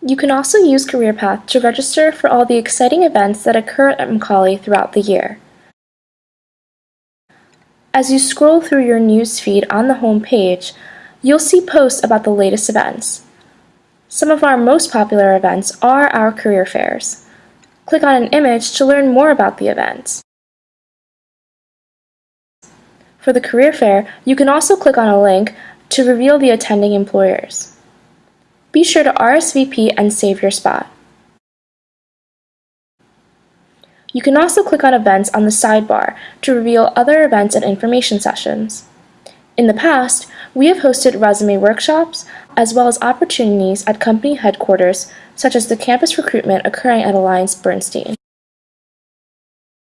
You can also use CareerPath to register for all the exciting events that occur at Macaulay throughout the year. As you scroll through your news feed on the home page, you'll see posts about the latest events. Some of our most popular events are our career fairs. Click on an image to learn more about the events. For the career fair, you can also click on a link to reveal the attending employers. Be sure to RSVP and save your spot. You can also click on events on the sidebar to reveal other events and information sessions. In the past, we have hosted resume workshops as well as opportunities at company headquarters such as the campus recruitment occurring at Alliance Bernstein.